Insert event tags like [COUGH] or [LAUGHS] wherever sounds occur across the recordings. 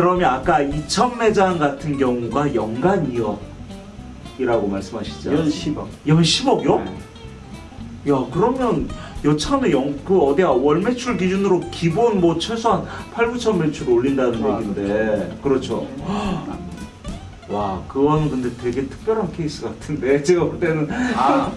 그러면 아까 2천 매장 같은 경우가 연간 2억이라고 말씀하시죠? 연 10억. 연 10억요? 네. 야 그러면 여차하면 영, 그 어디야 월 매출 기준으로 기본 뭐 최소한 8, 9천 매출 올린다는 아, 얘긴데 그렇죠. 와 그거는 근데 되게 특별한 케이스 같은데 [LAUGHS] 제가 볼 때는 아,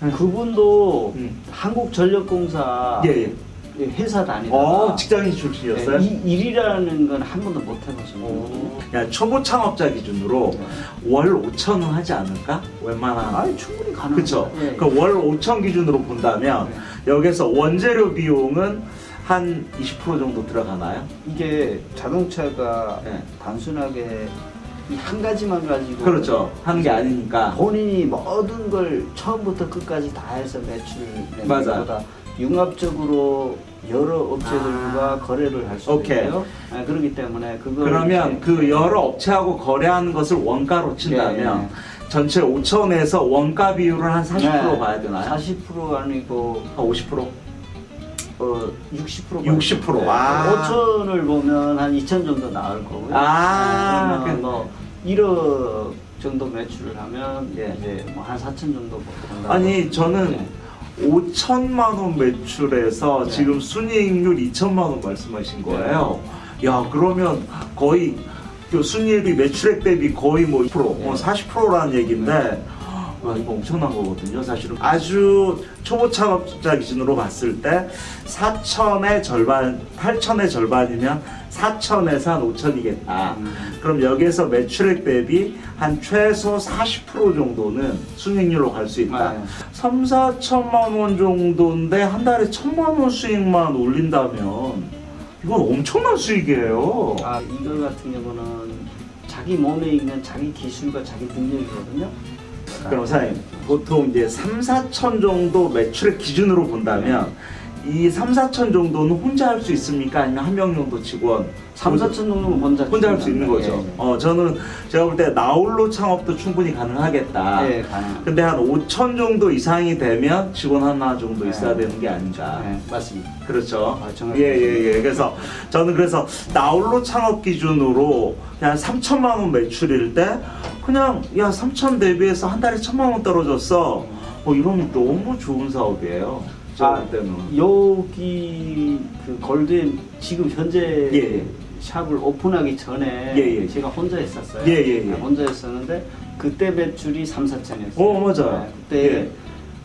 [LAUGHS] 그분도 음. 한국전력공사 예, 예. 회사 다니다가 어 직장인 출신이었어요? 네, 이 일이라는 건 한 번도 못 해봤어요. 오. 야 초보 창업자 기준으로 네. 월 5천 원 하지 않을까? 웬만한 아니 충분히 가능. 그쵸? 예. 그월 5천 기준으로 본다면 네. 여기서 원재료 비용은 한 20% 정도 들어가나요? 이게 자동차가 네. 단순하게 이한 가지만 가지고 그렇죠. 하는 게 아니니까. 본인이 모든 걸 처음부터 끝까지 다 해서 매출을 내는. 것보다 융합적으로 여러 업체들과 아. 거래를 할 수. 있고요. 아, 그렇기 때문에 그걸 그러면 그 여러 업체하고 거래하는 것을 원가로 친다면 예, 전체 5천에서 원가 비율을 한 40% 네. 봐야 되나요? 40% 아니고 한 50%? 어 60% 60%. 아. 5천을 보면 한 2천 정도 나올 거고요. 아, 네, 그러면 뭐 1억 정도 매출을 하면 예. 이제 뭐 한 4천 정도. 아니 저는 네. 5천만 원 매출에서 네. 지금 순이익률 2천만 원 말씀하신 거예요. 야 그러면 거의 그 순이익이 매출액 대비 거의 뭐 2%, 뭐 네. 40%라는 얘기인데 와 이거 엄청난 거거든요. 사실은 아주 초보 창업자 기준으로 봤을 때 4천의 절반, 8천의 절반이면 4천에서 한 5천이겠다. 음. 그럼 여기에서 매출액 대비 한 최소 40% 정도는 순이익률로 갈 수 있다. 네. 3, 4천만 원 정도인데 한 달에 천만 원 수익만 올린다면 이건 엄청난 수익이에요. 아 이거 같은 경우는 자기 몸에 있는 자기 기술과 자기 능력이거든요. 그럼 사장님 보통 이제 3, 4천 정도 매출액 기준으로 본다면 이 3, 4천 정도는 혼자 할 수 있습니까? 아니면 한 명 정도 직원 3, 4천 정도면 혼자 혼자 할 수 있는 거죠. 예, 예. 어 저는 제가 볼 때 나홀로 창업도 충분히 가능하겠다. 예, 가능. 근데 한 5천 정도 이상이 되면 직원 하나 정도 네. 있어야 되는 게 아닌가. 네, 맞습니다. 그렇죠. 아, 정확히 예예 예. 그래서 저는 그래서 나홀로 창업 기준으로 그냥 3천만 원 매출일 때 그냥 야 3천 대비해서 한 달에 천만 원 떨어졌어. 어 이러면 너무 좋은 사업이에요. 제가 아, 볼 때는. 여기 그 골드엔 지금 현재 예, 예. 샵을 오픈하기 전에 예, 예. 제가 혼자 했었어요. 예, 예, 예. 혼자 했었는데 그때 매출이 3, 4천이었어요. 어, 맞아요. 그때 예.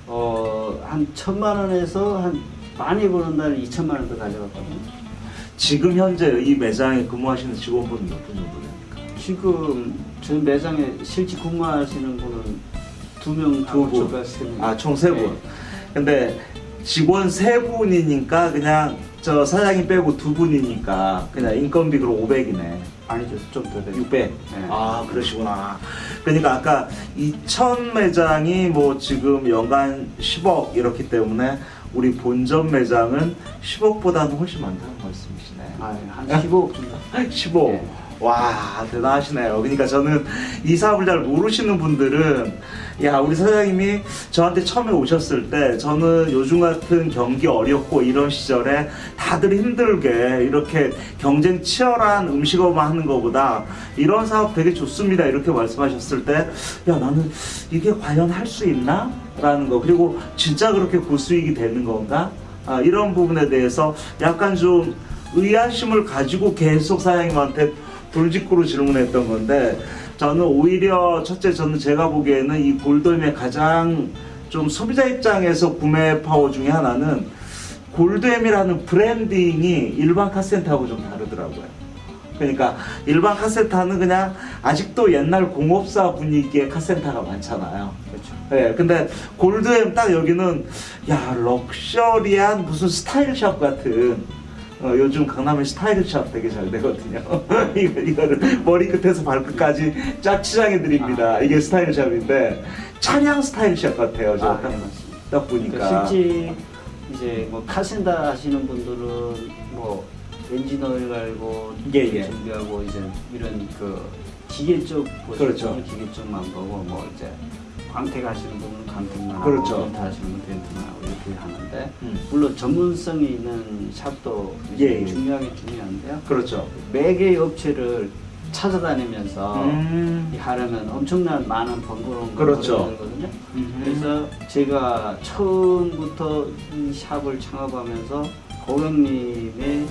어, 한 천만 원에서 한 많이 버는 달에 2천만 원더 가져갔거든요. 지금 현재 이 매장에 근무하시는 직원분은 몇 분 정도 됩니까? 지금 저희 매장에 실제 근무하시는 분은 두 명, 두 분. 세 명. 아총 세 분. 네. 근데 직원 세 분이니까 그냥 저 사장님 빼고 두 분이니까 그냥 인건비 그럼 500이네. 아니죠, 좀 더 되죠. 600. 네. 아 그러시구나. 그러니까 아까 2천 매장이 뭐 지금 연간 10억 이렇기 때문에 우리 본점 매장은 10억보다는 훨씬 많다는 말씀이시네. 아, 한 15억 정도. [LAUGHS] 15. 네. 와 대단하시네요. 그러니까 저는 이 사업을 잘 모르시는 분들은 야 우리 사장님이 저한테 처음에 오셨을 때 저는 요즘 같은 경기 어렵고 이런 시절에 다들 힘들게 이렇게 경쟁 치열한 음식업만 하는 것보다 이런 사업 되게 좋습니다 이렇게 말씀하셨을 때 야 나는 이게 과연 할 수 있나? 라는 거 그리고 진짜 그렇게 고수익이 되는 건가? 아, 이런 부분에 대해서 약간 좀 의아심을 가지고 계속 사장님한테 돌직구로 질문했던 건데 저는 오히려 첫째 저는 제가 보기에는 이 골드엠의 가장 좀 소비자 입장에서 구매 파워 중에 하나는 골드엠이라는 branding이 일반 카센터하고 좀 다르더라고요. 그러니까 일반 카센터는 그냥 아직도 옛날 공업사 분위기의 카센터가 많잖아요. 그렇죠. 예, 근데 골드엠 딱 여기는 야 럭셔리한 무슨 style shop 같은 어, 요즘 강남에 style shop 되게 잘 되거든요. [LAUGHS] 이거 이거를 머리 끝에서 발끝까지 쫙 치장해 드립니다. 아. 이게 스타일샵인데 찬양 스타일샵 같아요. 저 아, 딱, 네. 딱 보니까. 그러니까 실제 이제 뭐 카센터 하시는 분들은 뭐 엔진 오일 갈고 예, 예. 준비하고 이제 이런 그 기계 쪽 보시는 그렇죠. 기계 쪽만 보고 뭐 이제 광택 하시는 분은 광택만 그렇죠. 하고 하시는 분은 렌트만 하고 이렇게 하는데 음. 물론 전문성이 있는 샵도 예, 예. 중요하게 중요한데요. 그렇죠. 매개의 업체를 찾아다니면서 음. 이 하려면 엄청난 많은 번거로운 그렇죠. 들거든요. 음. 그래서 제가 처음부터 이 샵을 창업하면서 고객님의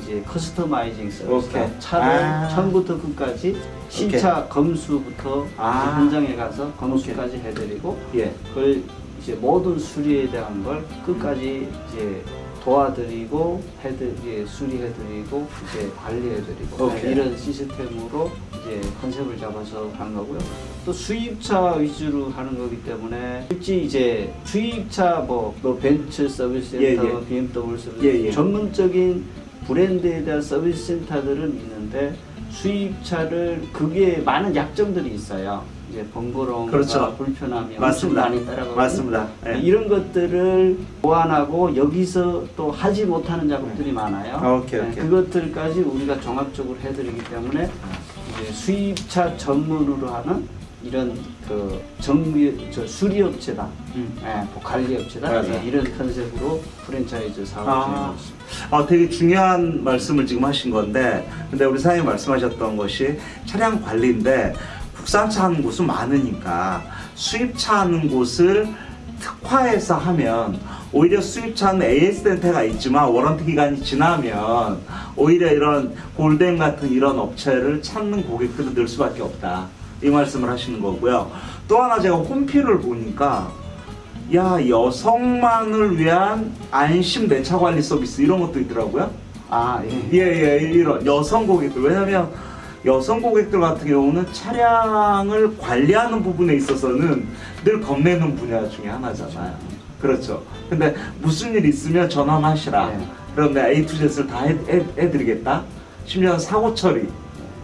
이제 커스터마이징 서비스 오케이. 차를 아. 처음부터 끝까지 신차 검수부터 아. 현장에 가서 검수까지 해드리고 예. 그걸 이제 모든 수리에 대한 걸 끝까지 이제 도와드리고 해드 이제 수리해드리고 이제 관리해드리고 오케이. 네, 이런 시스템으로 이제 컨셉을 잡아서 하는 거고요. 또 수입차 위주로 하는 거기 때문에 실제 이제 수입차 뭐, 뭐 벤츠 서비스 센터, 예, 예. BMW 서비스 예, 예. 전문적인 브랜드에 대한 서비스 센터들은 있는데 수입차를 그게 많은 약점들이 있어요. 이제 번거로움과 그렇죠. 불편함이 맞습니다. 많이 따라가고 맞습니다. 예. 이런 것들을 보완하고 여기서 또 하지 못하는 작업들이 많아요. 아, 오케이, 네, 오케이. 그것들까지 우리가 종합적으로 해드리기 때문에 이제 수입차 전문으로 하는 이런 그 정비 저 수리업체다, 음. 예, 뭐 관리업체다 맞아요. 예, 이런 컨셉으로 프랜차이즈 사업을 아. 아, 되게 중요한 말씀을 지금 하신 건데, 근데 우리 사장님 말씀하셨던 것이 차량 관리인데, 국산차 하는 곳은 많으니까, 수입차 하는 곳을 특화해서 하면, 오히려 수입차는 AS 센터가 있지만, 워런티 기간이 지나면, 오히려 이런 골덴 같은 이런 업체를 찾는 고객들은 늘 수밖에 없다. 이 말씀을 하시는 거고요. 또 하나 제가 홈피를 보니까, 야 여성만을 위한 안심 내 차 관리 서비스 이런 것도 있더라고요. 아 예. 예 예 이런 여성 고객들 왜냐면 여성 고객들 같은 경우는 차량을 관리하는 부분에 있어서는 늘 겁내는 분야 중에 하나잖아요. 그렇죠. 근데 무슨 일 있으면 전화만 하시라. 네. 그럼 내가 A to Z를 다 해, 해, 해드리겠다. 심지어 사고 처리.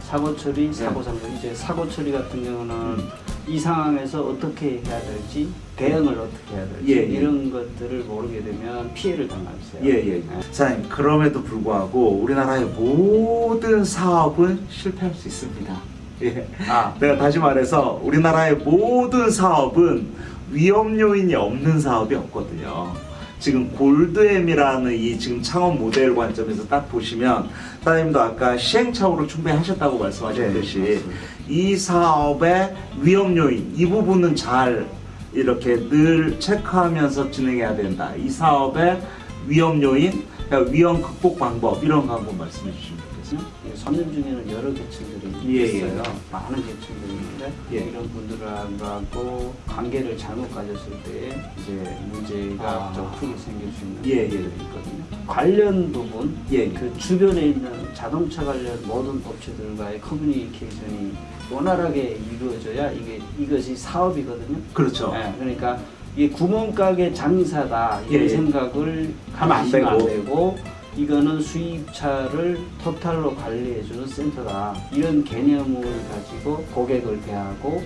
사고 처리, 네. 사고 상담. 이제 사고 처리 같은 경우는 음. 이 상황에서 어떻게 해야 될지, 대응을 어떻게 해야 될지 예, 예. 이런 것들을 모르게 되면 피해를 당할 수 있어요. 예예. 사장님 그럼에도 불구하고 우리나라의 모든 사업은 실패할 수 있습니다. 예. 아, 내가 다시 말해서 우리나라의 모든 사업은 위험 요인이 없는 사업이 없거든요. 지금 골드엠이라는 이 지금 창업 모델 관점에서 딱 보시면 사장님도 아까 시행착오를 충분히 하셨다고 말씀하셨듯이 네. 이 사업의 위험 요인 이 부분은 잘 이렇게 늘 체크하면서 진행해야 된다. 이 사업의 위험 요인, 그러니까 위험 극복 방법 이런 거 한번 말씀해 주시면 좋겠습니다. 이 선임 중에는 여러 계층들이 예, 예. 있어요. 많은 계층들이 있는데 예. 이런 분들하고 관계를 잘못 가졌을 때 이제 문제가 아. 좀 크게 생길 수 있는 예, 예. 있거든요. 관련 부분, 예, 예. 그 주변에 있는 자동차 관련 모든 업체들과의 커뮤니케이션이 원활하게 이루어져야 이게 이것이 사업이거든요. 그렇죠. 예, 그러니까 이게 구멍가게 장사다 이런 예, 예. 생각을 하면 안 하시면 안 되고. 이거는 수입차를 토탈로 관리해주는 센터다 이런 개념을 가지고 고객을 대하고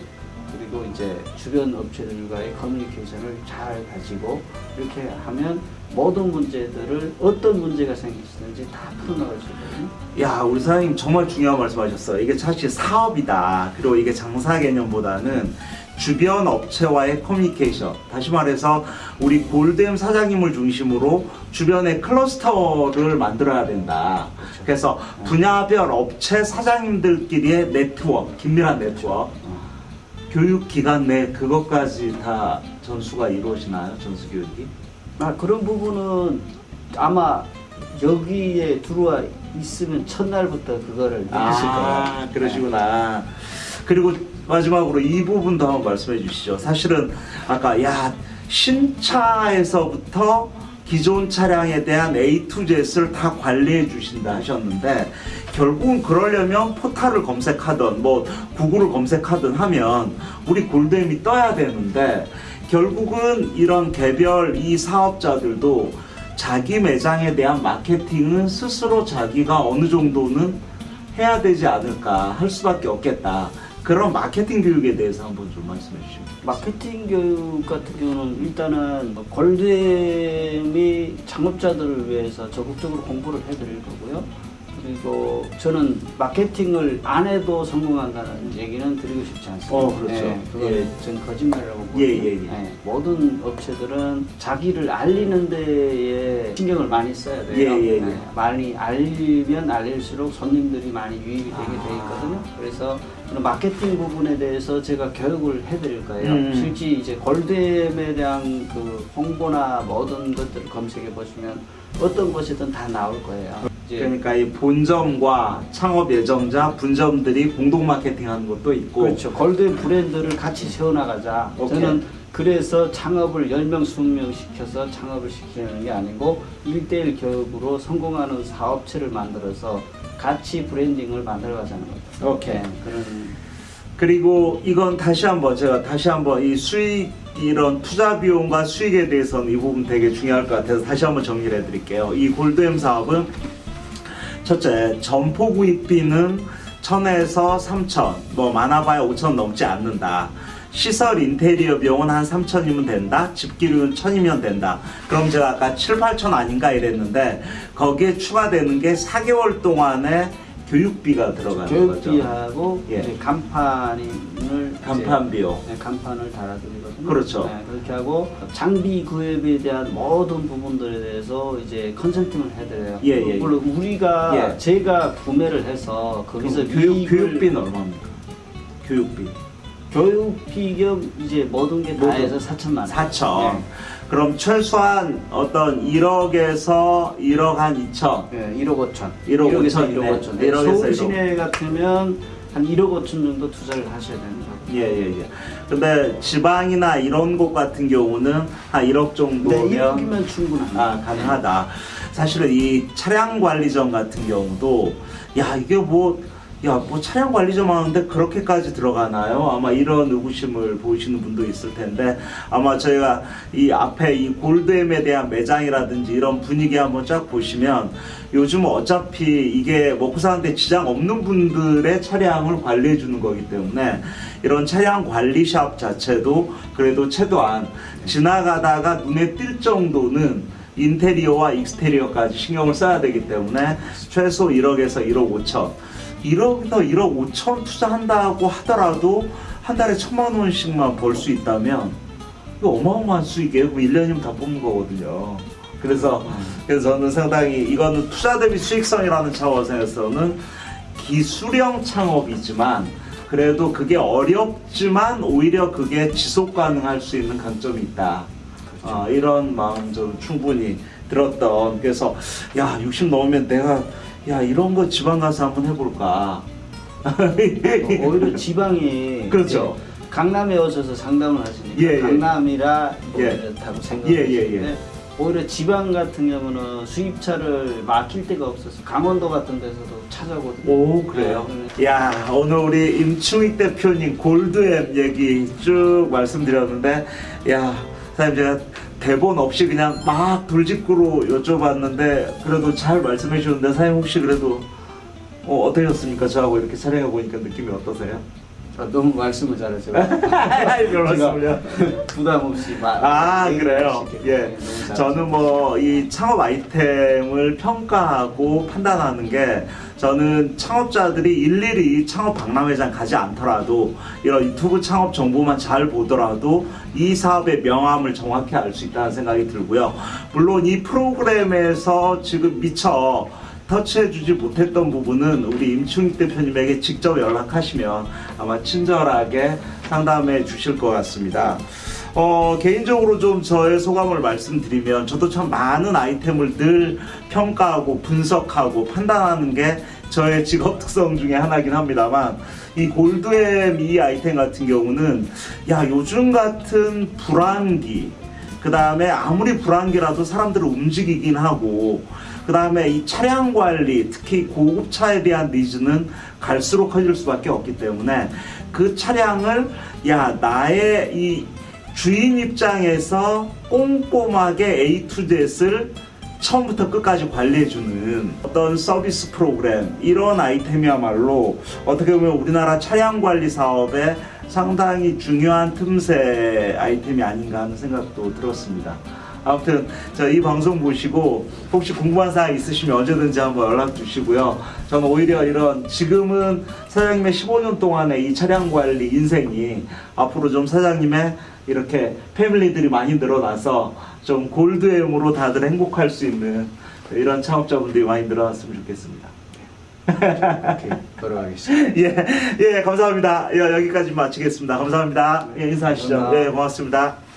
그리고 이제 주변 업체들과의 커뮤니케이션을 잘 가지고 이렇게 하면 모든 문제들을 어떤 문제가 생기시는지 다 풀어나갈 수 있거든요. 야, 우리 사장님 정말 중요한 말씀하셨어요. 이게 사실 사업이다. 그리고 이게 장사 개념보다는 주변 업체와의 커뮤니케이션. 다시 말해서 우리 골드엠 사장님을 중심으로 주변의 클러스터를 만들어야 된다. 그래서 분야별 업체 사장님들끼리의 네트워크, 긴밀한 네트워크. 어. 교육 기간 내 그것까지 다 전수가 이루어지나요? 전수 교육이? 아 그런 부분은 아마 여기에 들어와 있으면 첫날부터 그거를 느끼실 거예요. 아, 그러시구나. 그리고 마지막으로 이 부분도 한번 말씀해 주시죠. 사실은 아까 야 신차에서부터 기존 차량에 대한 A to Z를 다 관리해 주신다 하셨는데 결국은 그러려면 포탈을 검색하든 뭐 구글을 검색하든 하면 우리 골드엠이 떠야 되는데 결국은 이런 개별 이 사업자들도 자기 매장에 대한 마케팅은 스스로 자기가 어느 정도는 해야 되지 않을까 할 수밖에 없겠다. 그런 마케팅 교육에 대해서 한번 좀 말씀해 주시면 마케팅 교육 같은 경우는 일단은 골드엠이 창업자들을 위해서 적극적으로 홍보를 해드릴 거고요. 그리고 저는 마케팅을 안 해도 성공한다는 얘기는 드리고 싶지 않습니다. 어, 그렇죠. 예, 그건 예. 전 거짓말이라고 예, 예, 예. 모든 업체들은 자기를 알리는 데에 신경을 많이 써야 돼요. 예, 예, 예. 많이 알리면 알릴수록 손님들이 많이 유입이 되게 아. 돼 있거든요. 그래서 마케팅 부분에 대해서 제가 교육을 해드릴 거예요. 음. 실제 이제 골드엠에 대한 그 홍보나 모든 것들을 검색해 보시면 어떤 곳이든 다 나올 거예요. 이제 그러니까 이 본점과 창업 예정자, 분점들이 공동 마케팅하는 것도 있고 그렇죠. 골드 브랜드를 같이 세워나가자. 오케이. 저는 그래서 창업을 10명, 20명 시켜서 창업을 시키는 게 아니고 1대1 교육으로 성공하는 사업체를 만들어서 같이 브랜딩을 만들어가자는 거죠. 오케이. 네, 그런 그리고 이건 다시 한번 제가 다시 한번 이 수익 이런 투자 비용과 수익에 대해서는 이 부분 되게 중요할 것 같아서 다시 한번 정리를 해드릴게요. 이 골드엠 사업은 첫째 점포 구입비는 1000에서 3000, 뭐 많아봐야 5000 넘지 않는다. 시설 인테리어 비용은 한 3천이면 된다. 집기료는 1000이면 된다. 그럼 제가 아까 7, 8천 아닌가 이랬는데 거기에 추가되는 게 4개월 동안의 교육비가 들어가는 거죠. 교육비하고 예. 이제 간판을 간판 비용. 네, 간판을 달아드리거든요. 그렇죠. 네, 그렇게 하고 장비 구입에 대한 모든 부분들에 대해서 이제 컨설팅을 해드려요. 예, 예, 예. 물론 우리가 예. 제가 구매를 해서 거기서 교육, 교육비는 얼마입니까? 교육비. 교육비 겸 이제 모든 게 다. 해서 4천만 원. 4천. 네. 그럼 최소한 어떤 1억에서 1억 한 2천. 네, 1억 5천. 1억 1억에서 5천, 1억 네. 5천. 1억에서 서울 1억. 시내 같으면 한 1억 5천 정도 투자를 하셔야 됩니다. 예, 예, 예. 근데 지방이나 이런 곳 같은 경우는 한 1억 네, 정도면 1억이면 충분합니다. 아, 가능하다. 사실은 이 차량 관리점 같은 경우도 야, 이게 뭐 야, 뭐 차량 관리점 하는데 그렇게까지 들어가나요? 아마 이런 의구심을 보이시는 분도 있을 텐데 아마 저희가 이 앞에 이 골드엠에 대한 매장이라든지 이런 분위기 한번 쫙 보시면 요즘 어차피 이게 먹고 사는데 지장 없는 분들의 차량을 관리해 주는 거기 때문에 이런 차량 관리샵 자체도 그래도 최소한 지나가다가 눈에 띌 정도는 인테리어와 익스테리어까지 신경을 써야 되기 때문에 최소 1억에서 1억 5천 1억에서 1억 5천 투자한다고 하더라도 한 달에 천만 원씩만 벌 수 있다면 이거 어마어마한 수익이에요. 그럼 1년이면 다 뽑는 거거든요. 그래서 그래서 저는 상당히 이거는 투자 대비 수익성이라는 차원에서는 기술형 창업이지만 그래도 그게 어렵지만 오히려 그게 지속 가능할 수 있는 강점이 있다. 어, 이런 마음 좀 충분히 들었던 그래서 야 60 넘으면 내가 야 이런 거 지방 가서 한번 해볼까. 어, 오히려 지방이 [LAUGHS] 그렇죠. 강남에 오셔서 상담을 하시니까 예, 예. 강남이라 뭐 예. 이렇다고 생각을 예, 예, 예. 하시는데 오히려 지방 같은 경우는 수입차를 막힐 데가 없어서 강원도 같은 데서도 찾아오거든요. 오 그래요. 네, 야 오늘 우리 임충익 대표님 골드앱 얘기 쭉 말씀드렸는데 야 사장님 제가 대본 없이 그냥 막 돌직구로 여쭤봤는데 그래도 잘 말씀해 주는데 사장님 혹시 그래도 어, 어떠셨습니까? 저하고 이렇게 촬영해 보니까 느낌이 어떠세요? 아, 너무 말씀을 잘하셔. 별 말씀을요. 부담 없이 말. 아 얘기를 그래요. 예, 네. 저는 뭐 이 창업 아이템을 평가하고 판단하는 게 저는 창업자들이 일일이 창업 박람회장 가지 않더라도 이런 유튜브 창업 정보만 잘 보더라도 이 사업의 명암을 정확히 알 수 있다는 생각이 들고요. 물론 이 프로그램에서 지금 미처 터치해주지 못했던 부분은 우리 임충익 대표님에게 직접 연락하시면 아마 친절하게 상담해 주실 것 같습니다. 어, 개인적으로 좀 저의 소감을 말씀드리면 저도 참 많은 아이템을 늘 평가하고 분석하고 판단하는 게 저의 [LAUGHS] 직업 특성 중에 하나긴 합니다만 이 골드엠 이 아이템 같은 경우는 야 요즘 같은 불안기 그 다음에 아무리 불안기라도 사람들을 움직이긴 하고 그 다음에 이 차량 관리 특히 고급차에 대한 니즈는 갈수록 커질 수밖에 없기 때문에 그 차량을 야 나의 이 주인 입장에서 꼼꼼하게 A to Z를 처음부터 끝까지 관리해주는 어떤 서비스 프로그램 이런 아이템이야말로 어떻게 보면 우리나라 차량 관리 사업에 상당히 중요한 틈새 아이템이 아닌가 하는 생각도 들었습니다. 아무튼 저 이 방송 보시고 혹시 궁금한 사항 있으시면 언제든지 한번 연락 주시고요. 저는 오히려 이런 지금은 사장님의 15년 동안의 이 차량 관리 인생이 앞으로 좀 사장님의 이렇게 패밀리들이 많이 늘어나서 좀 골드엠으로 다들 행복할 수 있는 이런 창업자분들이 많이 늘어났으면 좋겠습니다. 이렇게 걸어가겠습니다. [LAUGHS] 예, 예, 감사합니다. 예, 여기까지 마치겠습니다. 감사합니다. 예, 인사하시죠. 예, 고맙습니다.